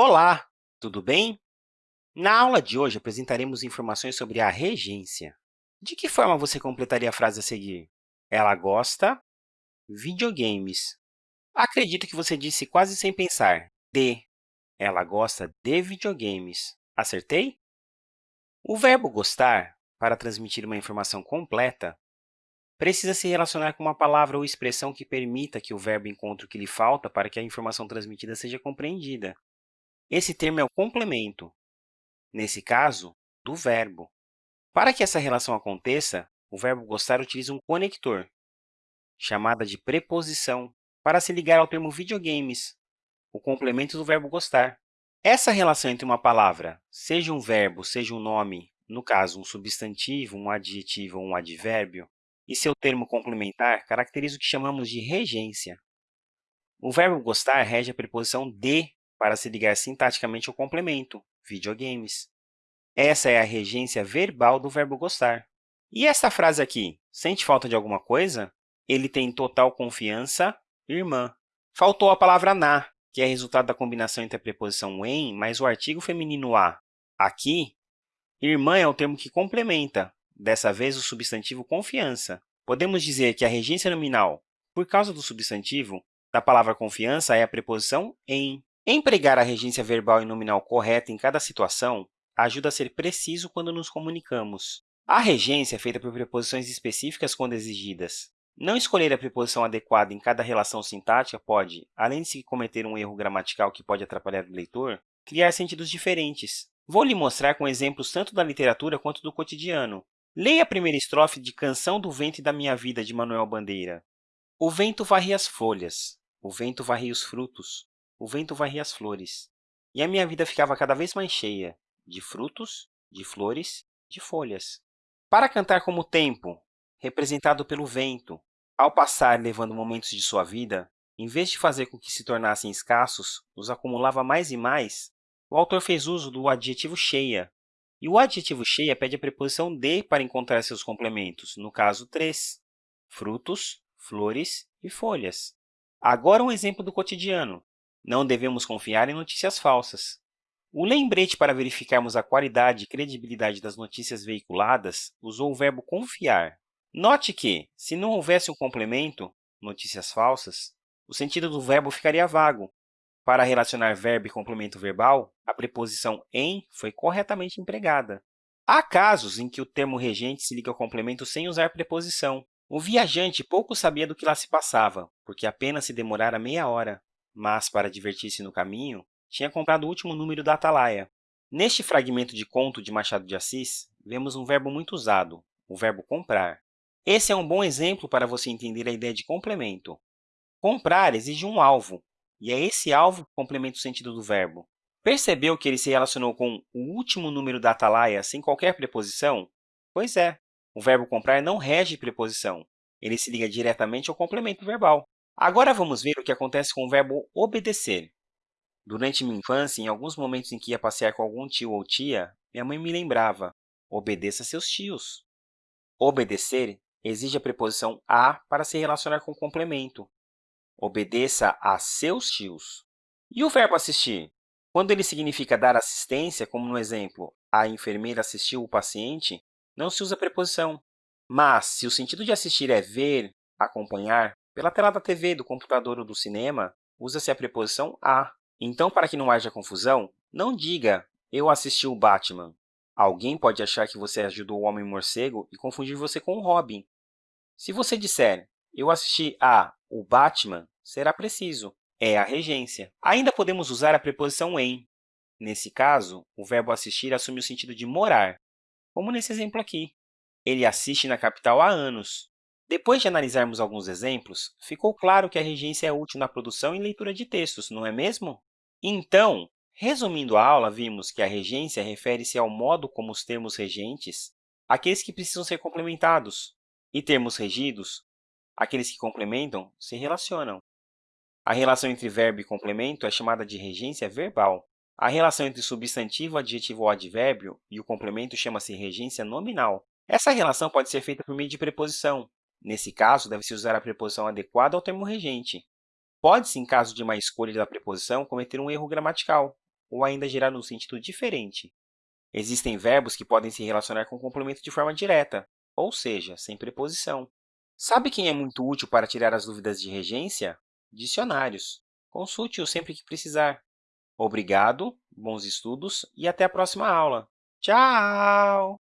Olá, tudo bem? Na aula de hoje, apresentaremos informações sobre a regência. De que forma você completaria a frase a seguir? Ela gosta videogames. Acredito que você disse quase sem pensar, de. Ela gosta de videogames. Acertei? O verbo gostar, para transmitir uma informação completa, precisa se relacionar com uma palavra ou expressão que permita que o verbo encontre o que lhe falta para que a informação transmitida seja compreendida. Esse termo é o complemento, nesse caso, do verbo. Para que essa relação aconteça, o verbo gostar utiliza um conector, chamada de preposição, para se ligar ao termo videogames, o complemento do verbo gostar. Essa relação entre uma palavra, seja um verbo, seja um nome, no caso, um substantivo, um adjetivo ou um advérbio, e seu termo complementar caracteriza o que chamamos de regência. O verbo gostar rege a preposição de para se ligar sintaticamente ao complemento, videogames. Essa é a regência verbal do verbo gostar. E esta frase aqui, sente falta de alguma coisa? Ele tem total confiança, irmã. Faltou a palavra na, que é resultado da combinação entre a preposição em mais o artigo feminino a. Aqui, irmã é o termo que complementa, dessa vez o substantivo confiança. Podemos dizer que a regência nominal, por causa do substantivo, da palavra confiança é a preposição em. Empregar a regência verbal e nominal correta em cada situação ajuda a ser preciso quando nos comunicamos. A regência é feita por preposições específicas quando exigidas. Não escolher a preposição adequada em cada relação sintática pode, além de se cometer um erro gramatical que pode atrapalhar o leitor, criar sentidos diferentes. Vou lhe mostrar com exemplos tanto da literatura quanto do cotidiano. Leia a primeira estrofe de Canção do Vento e da Minha Vida, de Manuel Bandeira. O vento varria as folhas, o vento varria os frutos, o vento varria as flores, e a minha vida ficava cada vez mais cheia de frutos, de flores, de folhas. Para cantar como o tempo, representado pelo vento, ao passar levando momentos de sua vida, em vez de fazer com que se tornassem escassos, os acumulava mais e mais, o autor fez uso do adjetivo cheia. E o adjetivo cheia pede a preposição de para encontrar seus complementos, no caso, três: frutos, flores e folhas. Agora um exemplo do cotidiano. Não devemos confiar em notícias falsas. O lembrete para verificarmos a qualidade e credibilidade das notícias veiculadas usou o verbo confiar. Note que, se não houvesse um complemento, notícias falsas, o sentido do verbo ficaria vago. Para relacionar verbo e complemento verbal, a preposição em foi corretamente empregada. Há casos em que o termo regente se liga ao complemento sem usar preposição. O viajante pouco sabia do que lá se passava, porque apenas se demorara meia hora mas, para divertir-se no caminho, tinha comprado o último número da Atalaia. Neste fragmento de conto de Machado de Assis, vemos um verbo muito usado, o verbo comprar. Esse é um bom exemplo para você entender a ideia de complemento. Comprar exige um alvo, e é esse alvo que complementa o sentido do verbo. Percebeu que ele se relacionou com o último número da Atalaia sem qualquer preposição? Pois é, o verbo comprar não rege preposição, ele se liga diretamente ao complemento verbal. Agora vamos ver o que acontece com o verbo obedecer. Durante minha infância, em alguns momentos em que ia passear com algum tio ou tia, minha mãe me lembrava, obedeça seus tios. Obedecer exige a preposição a para se relacionar com o complemento. Obedeça a seus tios. E o verbo assistir? Quando ele significa dar assistência, como no exemplo, a enfermeira assistiu o paciente, não se usa a preposição. Mas, se o sentido de assistir é ver, acompanhar, pela tela da TV, do computador ou do cinema, usa-se a preposição a. Então, para que não haja confusão, não diga eu assisti o Batman. Alguém pode achar que você ajudou o Homem-Morcego e confundir você com o Robin. Se você disser eu assisti a o Batman, será preciso. É a regência. Ainda podemos usar a preposição em. Nesse caso, o verbo assistir assume o sentido de morar, como nesse exemplo aqui. Ele assiste na capital há anos. Depois de analisarmos alguns exemplos, ficou claro que a regência é útil na produção e leitura de textos, não é mesmo? Então, resumindo a aula, vimos que a regência refere-se ao modo como os termos regentes, aqueles que precisam ser complementados, e termos regidos, aqueles que complementam, se relacionam. A relação entre verbo e complemento é chamada de regência verbal. A relação entre substantivo, adjetivo ou advérbio e o complemento chama-se regência nominal. Essa relação pode ser feita por meio de preposição, Nesse caso, deve-se usar a preposição adequada ao termo regente. Pode-se, em caso de má escolha da preposição, cometer um erro gramatical. ou ainda girar num sentido diferente. Existem verbos que podem se relacionar com complemento de forma direta, ou seja, sem preposição. Sabe quem é muito útil para tirar as dúvidas de regência? Dicionários. Consulte-o sempre que precisar. Obrigado, bons estudos e até a próxima aula. Tchau!